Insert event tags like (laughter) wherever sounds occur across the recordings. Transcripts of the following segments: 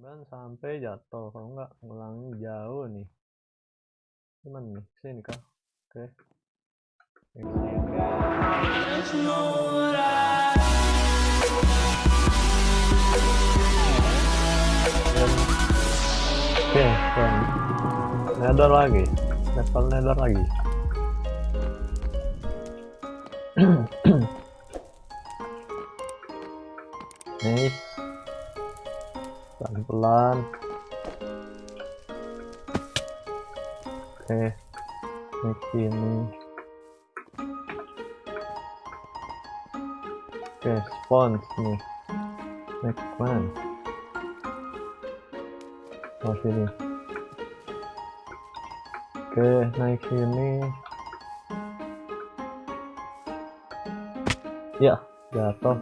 Pelan sampai jatuh kalau nggak ngulangi jauh nih. Cuman nih? Sini kah? Oke. Oke. Nether lagi, level nether lagi. (clears throat) nice pelan-pelan oke naik sini oke spons nih naik mana oh sini. Oke naik sini. Ya jatuh.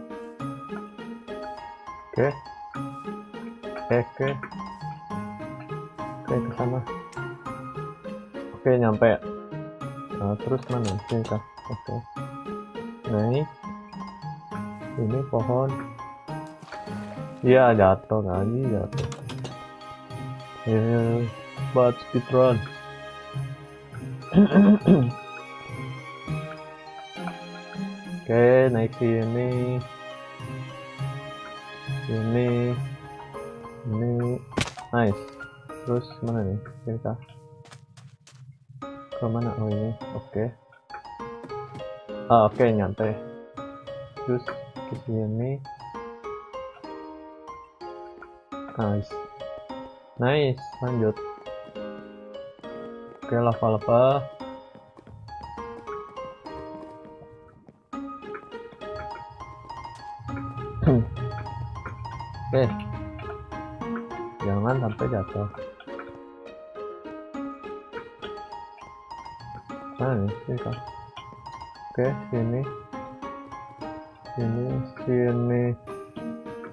Oke oke oke. Oke ke sana. Oke nyampe. Nah, terus mana? Sini kah oke. Naik ini. Pohon. Iya jatuh lagi jatuh. Ya buat speedrun oke naik sini. Ini ini nice. Terus mana nih? Kita ke mana? Oh ini. Oke. Okay. ah oke okay, nyampe terus ke sini. Nice. Nice lanjut. Oke okay, lava lava Oke. Jangan sampai jatuh. Mana nih? Kan. Oke, sini. Sini, sini.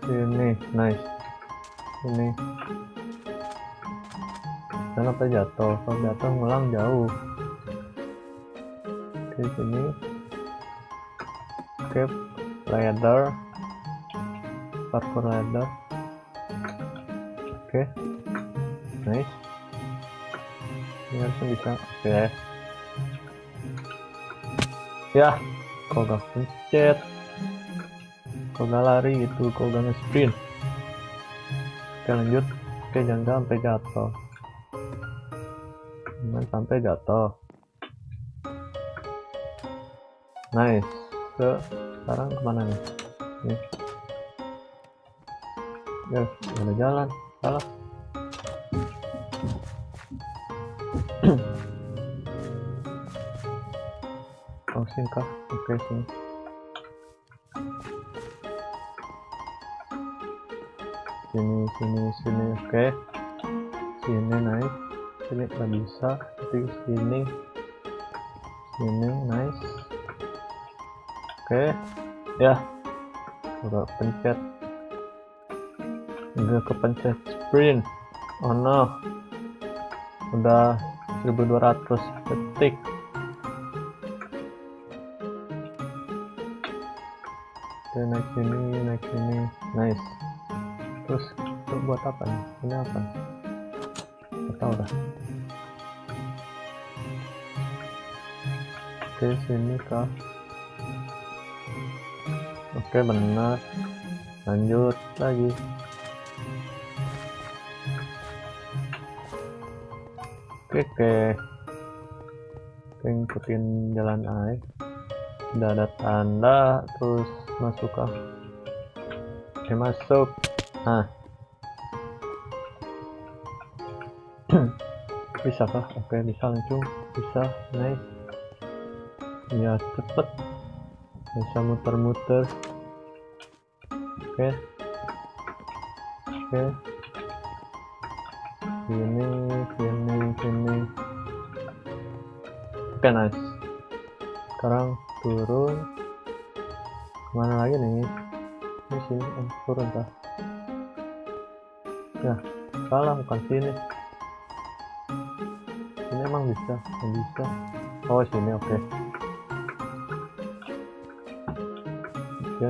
Sini. Nice. Sini. Jangan sampai jatuh. Kalau jatuh ngulang jauh. Oke, sini. Oke, ladder parkour ladder oke. Okay. nice. Ini harusnya bisa oke. Okay. ya kok gak pencet. Kok gak lari gitu kok gak nge-sprint. Oke lanjut. Oke jangan sampai jatuh. Jangan sampai jatuh. Nice. Ke sekarang ke mana nih? Nih ya ada jalan salah. (clears throat) Oh singkah oke sini. Sini sini sini oke. Sini naik sini nggak bisa. Tapi sini. Sini nice oke. Ya. Udah pencet. Udah kepencet sprint. Oh no. Udah 1200 detik. Oke naik sini naik sini. Nice. Terus buat apa nih? Ini apa? Nggak tahu dah. Oke sini kah? Oke benar. Lanjut lagi oke oke. Ikutin jalan air udah ada tanda terus masuk kah oke masuk. Nah (clears throat) bisa kah? Oke bisa langsung. Bisa nice. Ya cepet. Bisa muter-muter. Oke. Oke sini sini sini. Oke nice. Sekarang turun. Ke mana lagi nih? Ini sini oh, turun kah ya salah bukan sini. Ini emang bisa nggak bisa. Oh sini oke. Okay.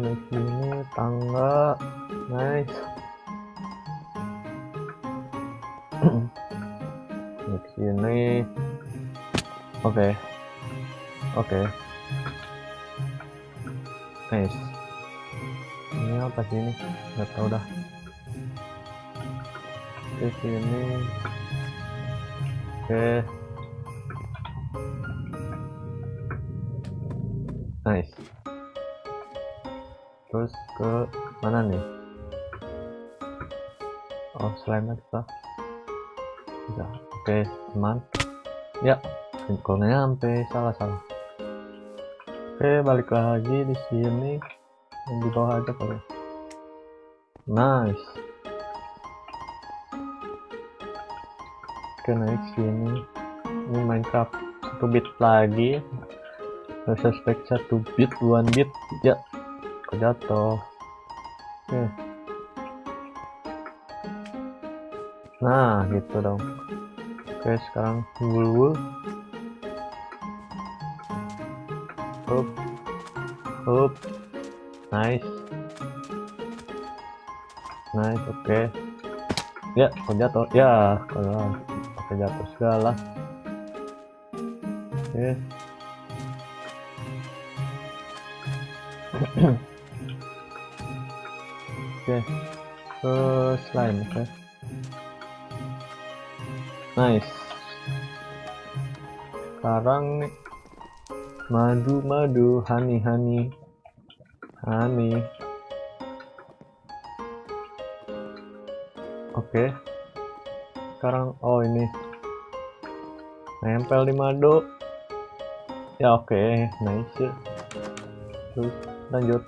naik sini tangga. Nice sini. Oke. Oke. Nice. Ini apa sih ini? Nggak tahu dah. Ke sini. Oke. Nice. Terus ke mana nih? Oh, slime kita. Bisa. Oke, teman. Ya, lingkungannya sampai salah salah. Oke, balik lagi di sini. Yang di bawah aja kali. Nice. Oke, naik sini. Ini Minecraft satu bit lagi. Nggak suspek satu bit, dua bit. Ya, kok jatuh. Oke. Nah, gitu dong. Oke, sekarang wul Up. Up. Nice. Nice, oke. Ya, kok jatuh? Ya, kalau oke jatuh segala. Oke. (clears throat) Oke. Ke slime, oke. Nice. Sekarang nih. Madu madu honey honey. Oke. Sekarang oh ini. Nempel di madu. Ya oke. Nice. Terus lanjut.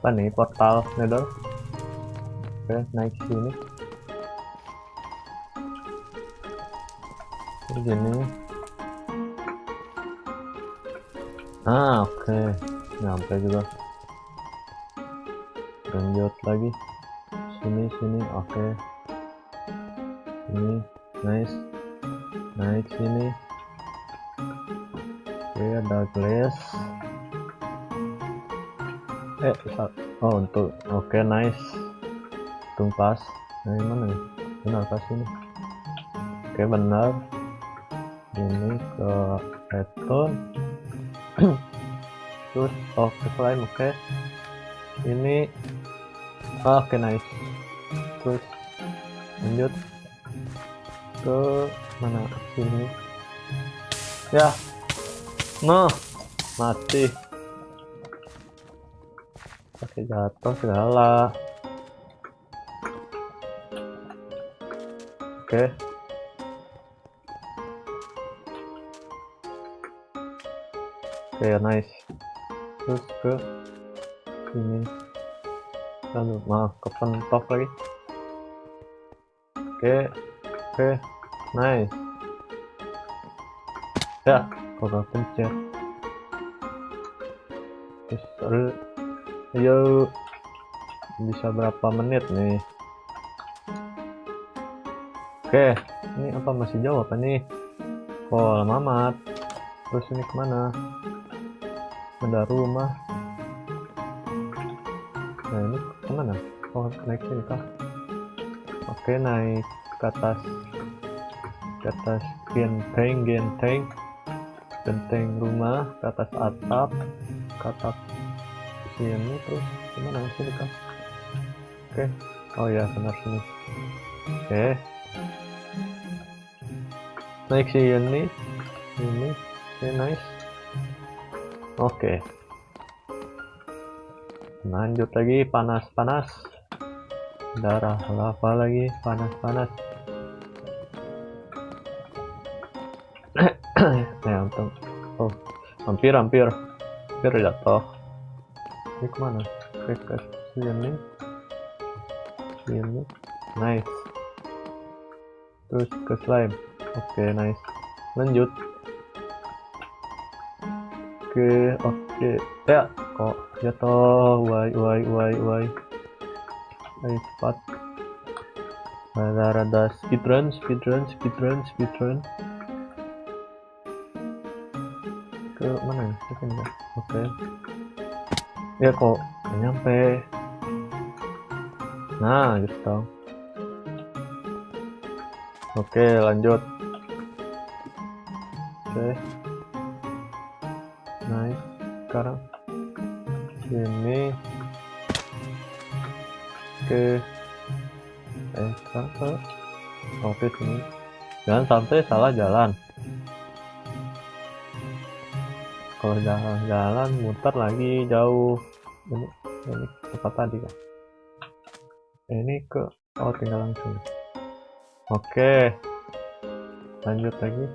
Apa nih portal nether? Oke naik sini begini ah oke. Okay. nyampe juga. Lanjut lagi. Sini sini oke. Okay. ini nice. Naik sini. Oke okay, ada glass. Eh oh untuk oke okay, nice tumpas nah ini mana nih? Benar pas ini oke okay, benar ini ke redstone (clears throat) terus oh ke slime oke. Okay. ini oh, oke okay, nice. Terus lanjut. Ke mana? Sini. Ya. No. Mati. Pakai jatuh segala oke. okay. Oke, okay, nice. Terus ke sini. Lalu maaf, pentok lagi. Oke, okay. oke, okay. nice. Ya, kok gak pencet. Terus, ayo, bisa berapa menit nih? Oke, okay. ini apa masih apa nih? Kok lama amat? Terus ini ke mana? Ada rumah. Nah ini ke mana? Oh naik sini kah oke naik ke atas. Ke atas genteng genteng. Genteng rumah ke atas atap. Ke atap sini terus ke mana? Sini kah oke. Oh ya benar sini. Oke. Naik sini ini ini nice Oke. Lanjut lagi panas-panas. Darah lava lagi panas-panas. (coughs) ya untung. Oh, hampir hampir. Hampir jatuh. Ini ke mana? Ke sini. Sini. Nice. Terus ke slime. Oke, okay, nice. Lanjut oke oke. Ya kok jatuh wai wai wai wai. Ayo cepat. Rada rada speedrun speedrun speedrun speedrun. Ke mana ya? Ke sini ya oke. Ya kok nyampe? Nah gitu oke lanjut. Oke ke oke sini. Jangan sampai salah jalan. Kalau jalan-jalan muter lagi jauh. Ini ini tempat tadi kan ini ke oh tinggal langsung. Oke. Lanjut lagi.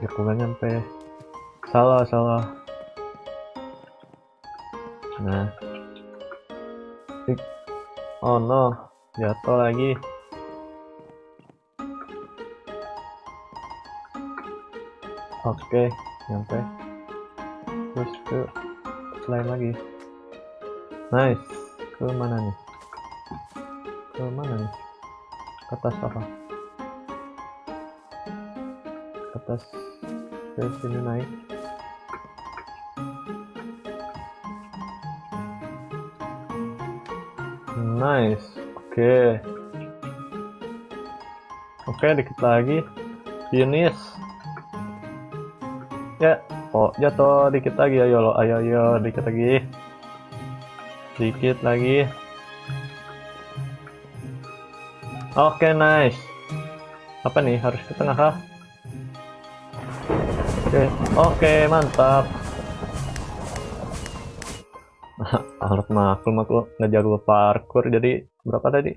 Ya nggak nyampe? Salah salah. Nah Oh no. Jatuh lagi. Oke nyampe. Terus ke selain lagi. Nice. Ke mana nih? Ke mana nih? Ke atas apa? Ke atas ke sini naik nice. Oke. Oke dikit lagi. Finish. Ya oh jatuh dikit lagi. Ayo lo ayo ayo dikit lagi. Dikit lagi. Oke nice. Apa nih? Harus ke tengah kah? Oke oke mantap harus maklum aku ngejago parkour jadi berapa tadi?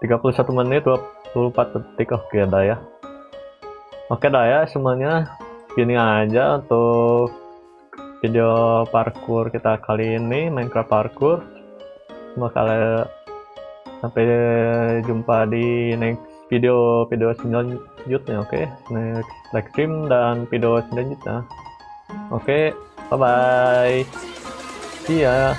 31 menit 24 detik oke dah ya. Oke dah ya semuanya gini aja untuk video parkour kita kali ini Minecraft parkour. Semoga kalian sampai jumpa di next video video selanjutnya oke? Okay? next live stream dan video selanjutnya. Oke okay, bye bye see ya